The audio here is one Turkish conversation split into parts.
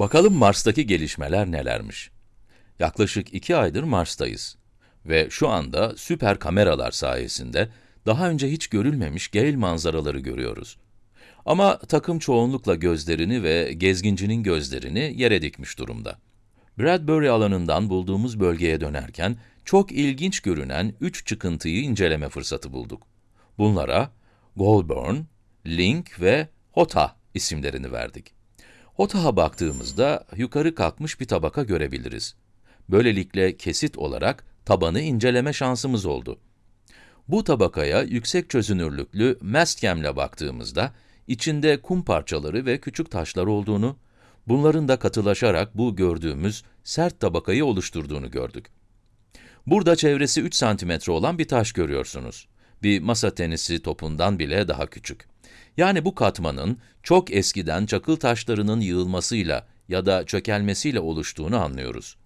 Bakalım Mars'taki gelişmeler nelermiş? Yaklaşık iki aydır Mars'tayız. Ve şu anda süper kameralar sayesinde daha önce hiç görülmemiş Gale manzaraları görüyoruz. Ama takım çoğunlukla gözlerini ve gezgincinin gözlerini yere dikmiş durumda. Bradbury alanından bulduğumuz bölgeye dönerken çok ilginç görünen üç çıkıntıyı inceleme fırsatı bulduk. Bunlara Goulburn, Link ve Hota isimlerini verdik. Hota'ya baktığımızda yukarı kalkmış bir tabaka görebiliriz. Böylelikle kesit olarak tabanı inceleme şansımız oldu. Bu tabakaya yüksek çözünürlüklü mastcam'le baktığımızda içinde kum parçaları ve küçük taşlar olduğunu, bunların da katılaşarak bu gördüğümüz sert tabakayı oluşturduğunu gördük. Burada çevresi 3 santimetre olan bir taş görüyorsunuz. Bir masa tenisi topundan bile daha küçük. Yani bu katmanın çok eskiden çakıl taşlarının yığılmasıyla ya da çökelmesiyle oluştuğunu anlıyoruz.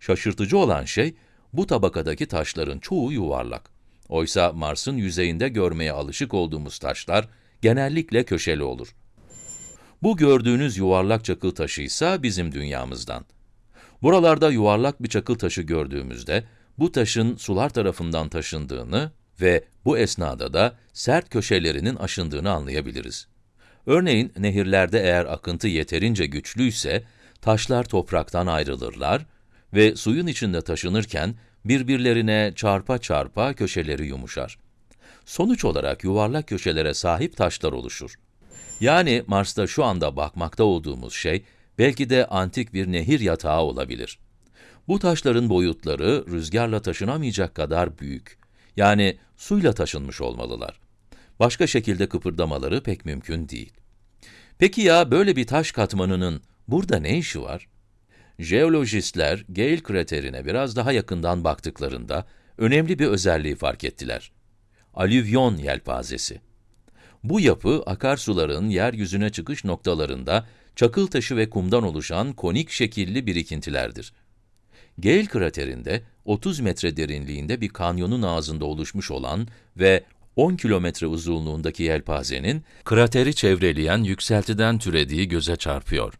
Şaşırtıcı olan şey, bu tabakadaki taşların çoğu yuvarlak. Oysa Mars'ın yüzeyinde görmeye alışık olduğumuz taşlar genellikle köşeli olur. Bu gördüğünüz yuvarlak çakıl taşı ise bizim dünyamızdan. Buralarda yuvarlak bir çakıl taşı gördüğümüzde, bu taşın sular tarafından taşındığını ve bu esnada da sert köşelerinin aşındığını anlayabiliriz. Örneğin, nehirlerde eğer akıntı yeterince güçlüyse, taşlar topraktan ayrılırlar ve suyun içinde taşınırken birbirlerine çarpa çarpa köşeleri yumuşar. Sonuç olarak yuvarlak köşelere sahip taşlar oluşur. Yani Mars'ta şu anda bakmakta olduğumuz şey, belki de antik bir nehir yatağı olabilir. Bu taşların boyutları rüzgarla taşınamayacak kadar büyük. Yani suyla taşınmış olmalılar. Başka şekilde kıpırdamaları pek mümkün değil. Peki ya böyle bir taş katmanının burada ne işi var? Jeolojistler Gale kraterine biraz daha yakından baktıklarında önemli bir özelliği fark ettiler. Alüvyon yelpazesi. Bu yapı akarsuların yeryüzüne çıkış noktalarında çakıl taşı ve kumdan oluşan konik şekilli birikintilerdir. Gale kraterinde 30 metre derinliğinde bir kanyonun ağzında oluşmuş olan ve 10 kilometre uzunluğundaki yelpazenin krateri çevreleyen yükseltiden türediği göze çarpıyor.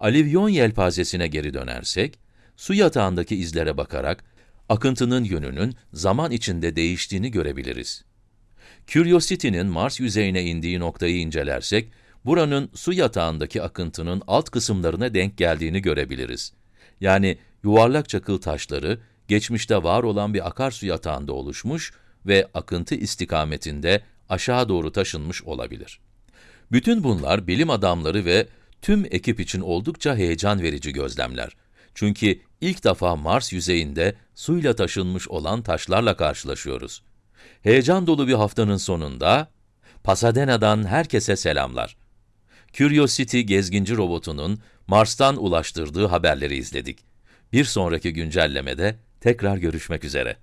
Alivyon yelpazesine geri dönersek, su yatağındaki izlere bakarak akıntının yönünün zaman içinde değiştiğini görebiliriz. Curiosity'nin Mars yüzeyine indiği noktayı incelersek, buranın su yatağındaki akıntının alt kısımlarına denk geldiğini görebiliriz. Yani yuvarlak çakıl taşları, geçmişte var olan bir akarsu yatağında oluşmuş ve akıntı istikametinde aşağı doğru taşınmış olabilir. Bütün bunlar bilim adamları ve tüm ekip için oldukça heyecan verici gözlemler. Çünkü ilk defa Mars yüzeyinde suyla taşınmış olan taşlarla karşılaşıyoruz. Heyecan dolu bir haftanın sonunda, Pasadena'dan herkese selamlar. Curiosity gezginci robotunun Mars'tan ulaştırdığı haberleri izledik. Bir sonraki güncellemede tekrar görüşmek üzere.